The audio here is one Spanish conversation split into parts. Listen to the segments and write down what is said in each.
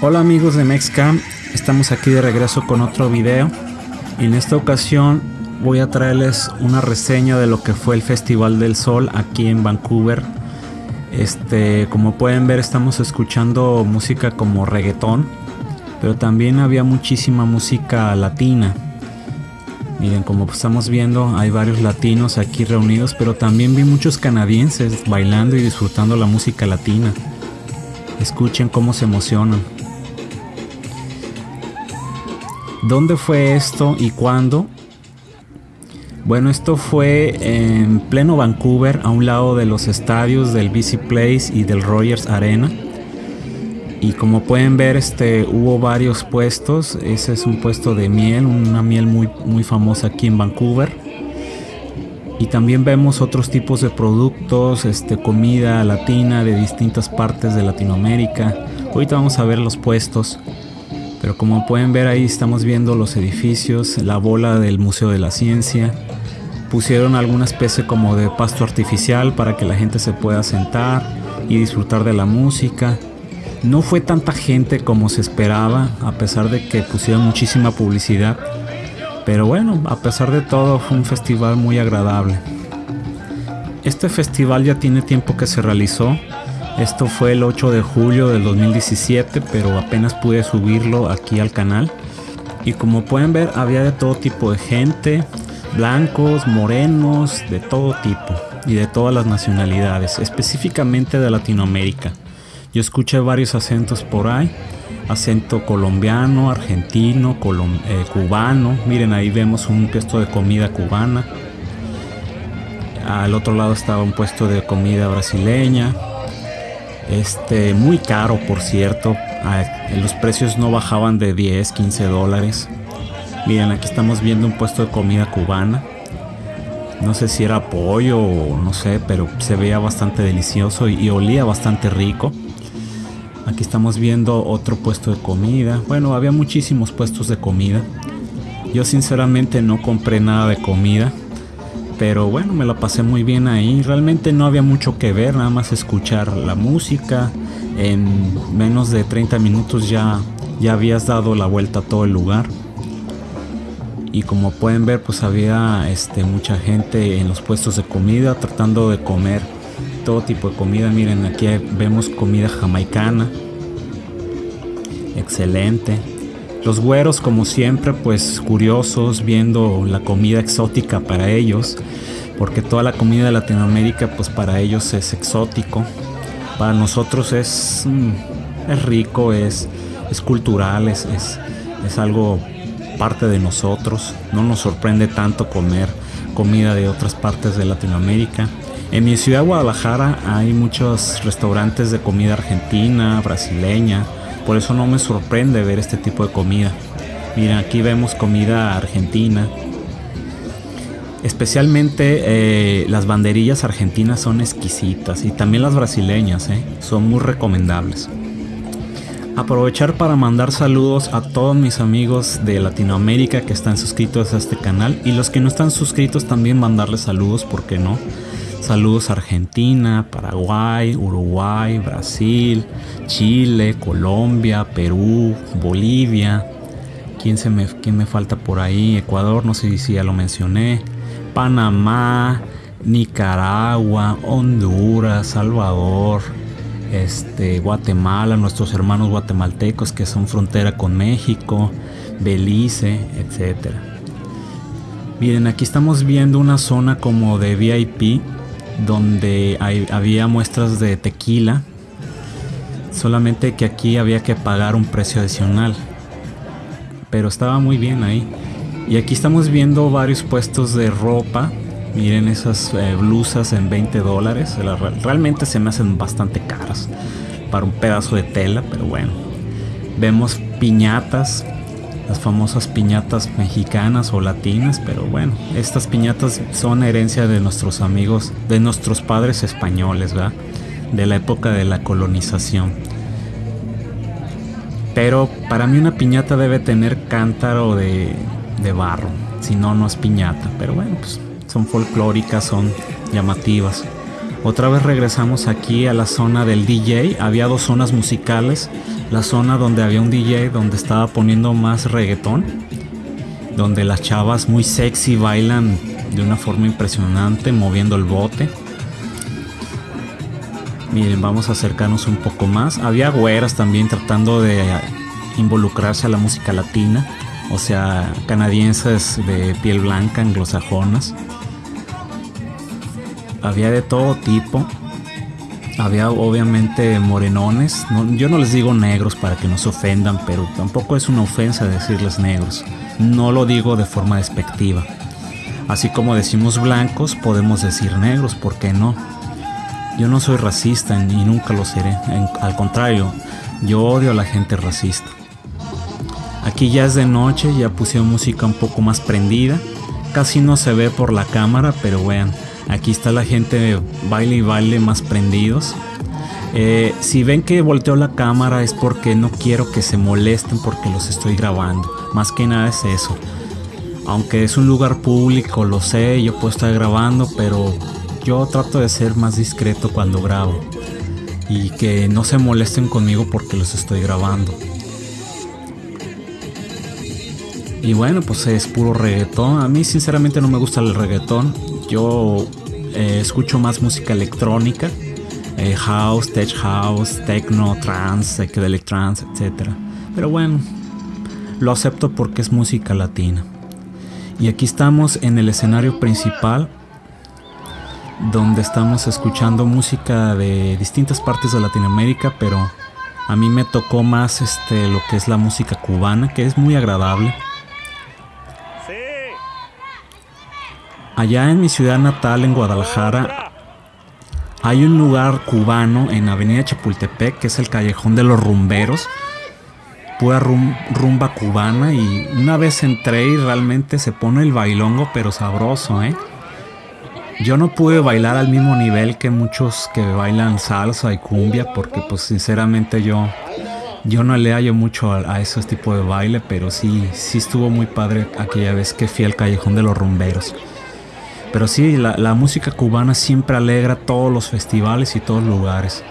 Hola amigos de Mexcam, estamos aquí de regreso con otro video. En esta ocasión voy a traerles una reseña de lo que fue el Festival del Sol aquí en Vancouver. Este, como pueden ver, estamos escuchando música como reggaetón, pero también había muchísima música latina. Miren, como estamos viendo, hay varios latinos aquí reunidos, pero también vi muchos canadienses bailando y disfrutando la música latina. Escuchen cómo se emocionan. ¿Dónde fue esto y cuándo? Bueno, esto fue en pleno Vancouver, a un lado de los estadios del BC Place y del Rogers Arena. Y como pueden ver, este, hubo varios puestos. Ese es un puesto de miel, una miel muy, muy famosa aquí en Vancouver. Y también vemos otros tipos de productos, este, comida latina de distintas partes de Latinoamérica. Ahorita vamos a ver los puestos. Pero como pueden ver ahí estamos viendo los edificios, la bola del Museo de la Ciencia. Pusieron alguna especie como de pasto artificial para que la gente se pueda sentar y disfrutar de la música. No fue tanta gente como se esperaba, a pesar de que pusieron muchísima publicidad. Pero bueno, a pesar de todo fue un festival muy agradable. Este festival ya tiene tiempo que se realizó, esto fue el 8 de julio del 2017, pero apenas pude subirlo aquí al canal. Y como pueden ver, había de todo tipo de gente, blancos, morenos, de todo tipo y de todas las nacionalidades, específicamente de Latinoamérica. Yo escuché varios acentos por ahí, acento colombiano, argentino, eh, cubano. Miren, ahí vemos un puesto de comida cubana. Al otro lado estaba un puesto de comida brasileña, este, muy caro, por cierto. Ah, los precios no bajaban de 10, 15 dólares. Miren, aquí estamos viendo un puesto de comida cubana. No sé si era pollo o no sé, pero se veía bastante delicioso y, y olía bastante rico. Aquí estamos viendo otro puesto de comida. Bueno, había muchísimos puestos de comida. Yo sinceramente no compré nada de comida pero bueno, me la pasé muy bien ahí. Realmente no había mucho que ver, nada más escuchar la música. En menos de 30 minutos ya, ya habías dado la vuelta a todo el lugar. Y como pueden ver, pues había este, mucha gente en los puestos de comida tratando de comer todo tipo de comida. Miren, aquí vemos comida jamaicana. Excelente. Los güeros, como siempre, pues curiosos viendo la comida exótica para ellos, porque toda la comida de Latinoamérica, pues para ellos es exótico. Para nosotros es, mm, es rico, es, es cultural, es, es, es algo parte de nosotros. No nos sorprende tanto comer comida de otras partes de Latinoamérica. En mi ciudad Guadalajara hay muchos restaurantes de comida argentina, brasileña, por eso no me sorprende ver este tipo de comida. Mira, aquí vemos comida argentina. Especialmente eh, las banderillas argentinas son exquisitas y también las brasileñas, eh, son muy recomendables. Aprovechar para mandar saludos a todos mis amigos de Latinoamérica que están suscritos a este canal y los que no están suscritos también mandarles saludos, ¿por qué no? Saludos a Argentina, Paraguay, Uruguay, Brasil, Chile, Colombia, Perú, Bolivia. ¿Quién, se me, quién me falta por ahí? Ecuador, no sé si ya lo mencioné. Panamá, Nicaragua, Honduras, Salvador, este, Guatemala, nuestros hermanos guatemaltecos que son frontera con México, Belice, etcétera. Miren, aquí estamos viendo una zona como de VIP donde había muestras de tequila, solamente que aquí había que pagar un precio adicional, pero estaba muy bien ahí. Y aquí estamos viendo varios puestos de ropa. Miren esas eh, blusas en 20 dólares. Realmente se me hacen bastante caras para un pedazo de tela, pero bueno. Vemos piñatas las famosas piñatas mexicanas o latinas, pero bueno, estas piñatas son herencia de nuestros amigos, de nuestros padres españoles. De la época de la colonización. Pero para mí una piñata debe tener cántaro de, de barro, si no, no es piñata. Pero bueno, pues son folclóricas, son llamativas. Otra vez regresamos aquí a la zona del DJ. Había dos zonas musicales. La zona donde había un DJ donde estaba poniendo más reggaetón. Donde las chavas muy sexy bailan de una forma impresionante moviendo el bote. Miren, vamos a acercarnos un poco más. Había güeras también tratando de involucrarse a la música latina. O sea, canadienses de piel blanca, anglosajonas había de todo tipo. Había obviamente morenones. yo no les digo negros para que no se ofendan, pero tampoco es una ofensa decirles negros. No lo digo de forma despectiva. Así como decimos blancos, podemos decir negros, ¿por qué no? Yo no soy racista y nunca lo seré. al contrario, yo odio a la gente racista. Aquí ya es de noche, ya pusieron música un poco más prendida. Casi no se ve por la cámara, pero vean, Aquí está la gente baile y baile más prendidos. Eh, si ven que volteo la cámara es porque no quiero que se molesten porque los estoy grabando. Más que nada es eso. Aunque es un lugar público, lo sé, yo puedo estar grabando, pero yo trato de ser más discreto cuando grabo. Y que no se molesten conmigo porque los estoy grabando. Y bueno, pues es puro reggaetón. A mí sinceramente no me gusta el reggaetón. Yo eh, escucho más música electrónica. Eh, house, tech house, techno, trance, psychedelic trance, etc. Pero bueno, lo acepto porque es música latina. Y aquí estamos en el escenario principal donde estamos escuchando música de distintas partes de Latinoamérica, pero a mí me tocó más este lo que es la música cubana, que es muy agradable. Allá en mi ciudad natal, en Guadalajara, hay un lugar cubano en Avenida Chapultepec, que es el Callejón de los Rumberos. Pura rumba cubana y una vez entré y realmente se pone el bailongo, pero sabroso, ¿eh? Yo no pude bailar al mismo nivel que muchos que bailan salsa y cumbia, porque pues sinceramente yo, yo no le hallo mucho a, a esos tipos de baile, pero sí, sí estuvo muy padre aquella vez que fui al Callejón de los Rumberos. Pero sí, la, música cubana siempre alegra todos los festivales y todos los lugares.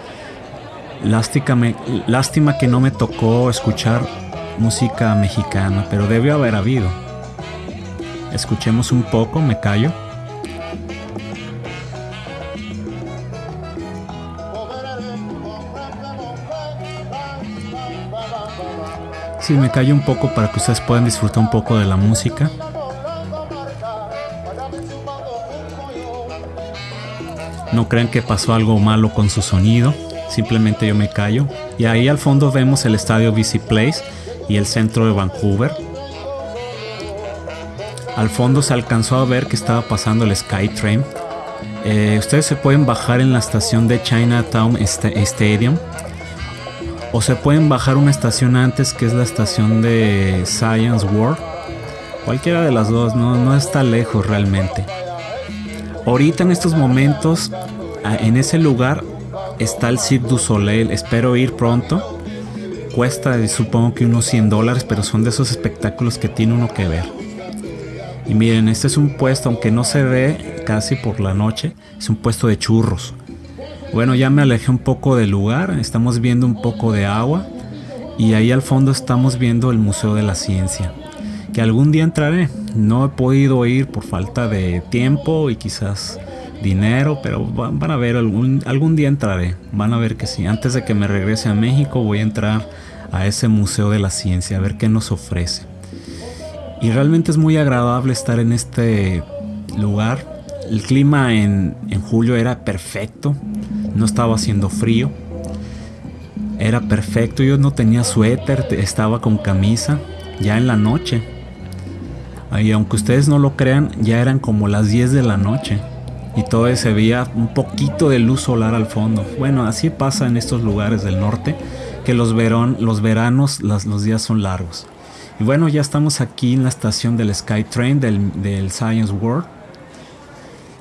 Lástima, lástima que no me tocó escuchar música mexicana, pero debió haber habido. Escuchemos un poco, me callo. Sí, me callo un poco para que ustedes puedan disfrutar un poco de la música. No crean que pasó algo malo con su sonido, simplemente yo me callo. Y ahí al fondo vemos el estadio BC Place y el centro de Vancouver. Al fondo se alcanzó a ver que estaba pasando el SkyTrain. Eh, ustedes se pueden bajar en la estación de Chinatown Stadium o se pueden bajar una estación antes que es la estación de Science World. Cualquiera de las dos, no, no está lejos realmente. Ahorita en estos momentos, en ese lugar está el Cirque du Soleil. Espero ir pronto. Cuesta supongo que unos 100 dólares, pero son de esos espectáculos que tiene uno que ver. Y miren, este es un puesto, aunque no se ve casi por la noche, es un puesto de churros. Bueno, ya me alejé un poco del lugar, estamos viendo un poco de agua y ahí al fondo estamos viendo el Museo de la Ciencia que algún día entraré. No he podido ir por falta de tiempo y quizás dinero, pero van a ver, algún, algún día entraré. Van a ver que sí. Antes de que me regrese a México voy a entrar a ese Museo de la Ciencia, a ver qué nos ofrece. Y realmente es muy agradable estar en este lugar. El clima en, en julio era perfecto, no estaba haciendo frío. Era perfecto, yo no tenía suéter, estaba con camisa, ya en la noche y aunque ustedes no lo crean, ya eran como las 10 de la noche. Y todavía se veía un poquito de luz solar al fondo. Bueno, así pasa en estos lugares del norte, que los, verón, los veranos los días son largos. Y bueno, ya estamos aquí en la estación del SkyTrain del, del Science World.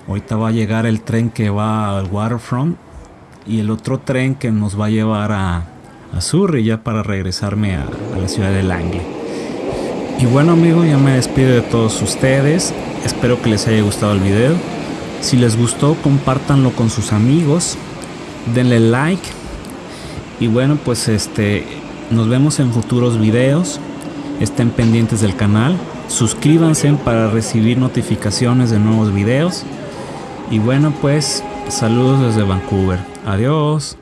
Ahorita va a llegar el tren que va al Waterfront y el otro tren que nos va a llevar a, a Surrey ya para regresarme a, a la ciudad de Langley. Y bueno amigos, ya me despido de todos ustedes. Espero que les haya gustado el video. Si les gustó, compártanlo con sus amigos. Denle like. Y bueno, pues este nos vemos en futuros videos. Estén pendientes del canal. Suscríbanse para recibir notificaciones de nuevos videos. Y bueno, pues saludos desde Vancouver. Adiós.